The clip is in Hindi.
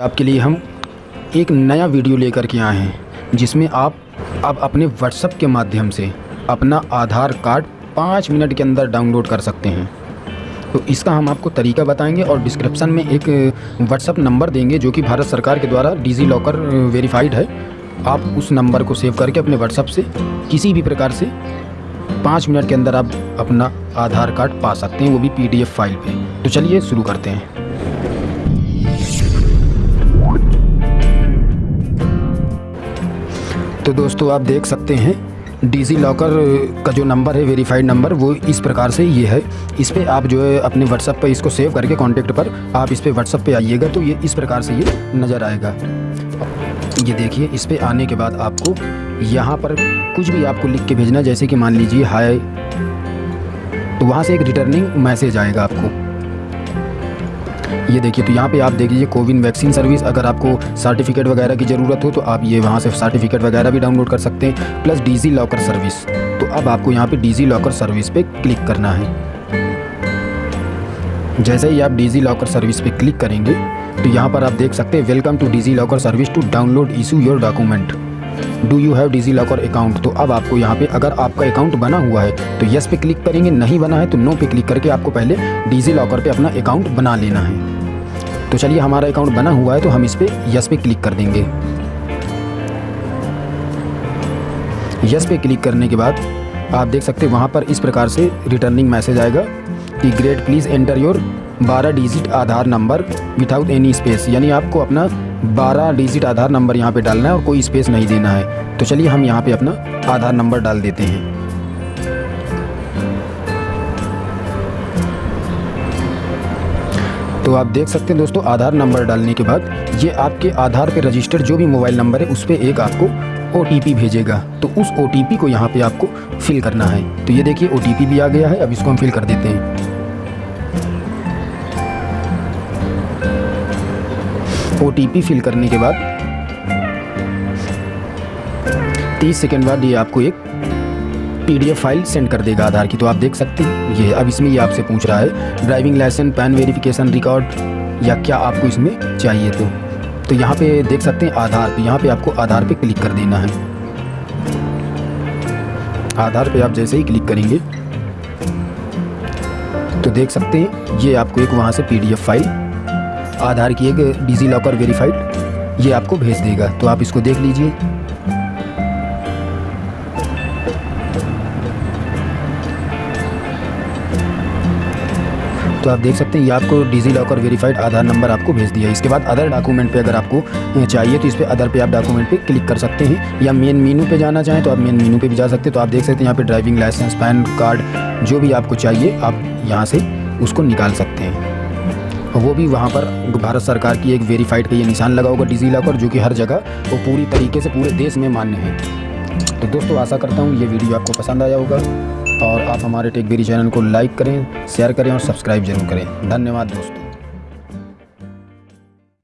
आपके लिए हम एक नया वीडियो लेकर के आए हैं, जिसमें आप अब अपने व्हाट्सएप के माध्यम से अपना आधार कार्ड पाँच मिनट के अंदर डाउनलोड कर सकते हैं। तो इसका हम आपको तरीका बताएँगे और डिस्क्रिप्शन में एक व्हाट्सएप नंबर देंगे, जो कि भारत सरकार के द्वारा डिजी लॉकर वेरीफाइड है। आप उस नंबर को सेव करके अपने व्हाट्सएप से किसी भी प्रकार से पाँच मिनट के अंदर आप अपना आधार कार्ड पा सकते हैं, वो भी पीडीएफ फ़ाइल पे। तो चलिए शुरू करते हैं। तो दोस्तों, आप देख सकते हैं डिजी लॉकर का जो नंबर है वेरीफाइड नंबर वो इस प्रकार से ये है। इस पर आप जो है, अपने व्हाट्सअप पर इसको सेव करके कॉन्टेक्ट पर आप इस पर व्हाट्सअप पे आइएगा तो ये इस प्रकार से ये नज़र आएगा। ये देखिए, इस पर आने के बाद आपको यहाँ पर कुछ भी आपको लिख के भेजना, जैसे कि मान लीजिए हाय तो वहाँ से एक रिटर्निंग मैसेज आएगा आपको। ये देखिए तो यहाँ पे आप देख लीजिए, कोविन वैक्सीन सर्विस, अगर आपको सर्टिफिकेट वगैरह की ज़रूरत हो तो आप ये वहाँ से सर्टिफिकेट वगैरह भी डाउनलोड कर सकते हैं, प्लस डीजी लॉकर सर्विस। तो अब आपको यहाँ पे डीजी लॉकर सर्विस पे क्लिक करना है। जैसे ही आप डीजी लॉकर सर्विस पे क्लिक करेंगे तो यहाँ पर आप देख सकते हैं, welcome to DigiLocker service to download issue your document. Do you have DigiLocker account तो अब आपको यहाँ पे अगर आपका अकाउंट बना हुआ है तो यस पे क्लिक करेंगे, नहीं बना है तो नो पे क्लिक करके आपको पहले डिजी लॉकर पे अपना अकाउंट बना लेना है। तो चलिए, हमारा अकाउंट बना हुआ है तो हम इस पर यस पे क्लिक कर देंगे। यस पे क्लिक करने के बाद आप देख सकते हैं, वहाँ पर इस प्रकार से रिटर्निंग मैसेज आएगा कि great please enter your 12 digit Aadhaar number without any space यानी आपको अपना 12 डिजिट आधार नंबर यहाँ पे डालना है और कोई स्पेस नहीं देना है। तो चलिए हम यहाँ पे अपना आधार नंबर डाल देते हैं। तो आप देख सकते हैं दोस्तों, आधार नंबर डालने के बाद ये आपके आधार पे रजिस्टर्ड जो भी मोबाइल नंबर है, उस पर एक आपको ओटीपी भेजेगा। तो उस ओटीपी को यहाँ पे आपको फिल करना है। तो ये देखिए ओटीपी भी आ गया है, अब इसको हम फिल कर देते हैं। ओटीपी फिल करने के बाद 30 सेकेंड बाद ये आपको एक पीडीएफ फ़ाइल सेंड कर देगा आधार की। तो आप देख सकते हैं, ये अब इसमें ये आपसे पूछ रहा है driving licence PAN verification record या क्या आपको इसमें चाहिए तो? तो यहाँ पे देख सकते हैं आधार तो यहाँ पे आपको आधार पे क्लिक कर देना है। आधार पे आप जैसे ही क्लिक करेंगे तो देख सकते हैं, ये आपको एक वहाँ से पीडीएफ फ़ाइल आधार की एक डिजी लॉकर वेरीफाइड, ये आपको भेज देगा। तो आप इसको देख लीजिए। तो आप देख सकते हैं, ये आपको DigiLocker verified Aadhaar number आपको भेज दिया। इसके बाद अदर डॉक्यूमेंट पे अगर आपको चाहिए तो इस पर अदर पे आप डॉक्यूमेंट पे क्लिक कर सकते हैं। या मेन मीनू पे जाना चाहें तो आप मेन मीनू पे भी जा सकते हैं। तो आप देख सकते हैं, यहाँ पे ड्राइविंग लाइसेंस, पैन कार्ड, जो भी आपको चाहिए, आप यहाँ से उसको निकाल सकते हैं। वो भी वहाँ पर भारत सरकार की एक वेरीफाइड का ये निशान लगा होगा डिजी लॉकर जो कि हर जगह वो पूरी तरीके से पूरे देश में मान्य है। तो दोस्तों, आशा करता हूँ ये वीडियो आपको पसंद आया होगा और आप हमारे टेकबेरी चैनल को लाइक करें शेयर करें और सब्सक्राइब ज़रूर करें। धन्यवाद दोस्तों।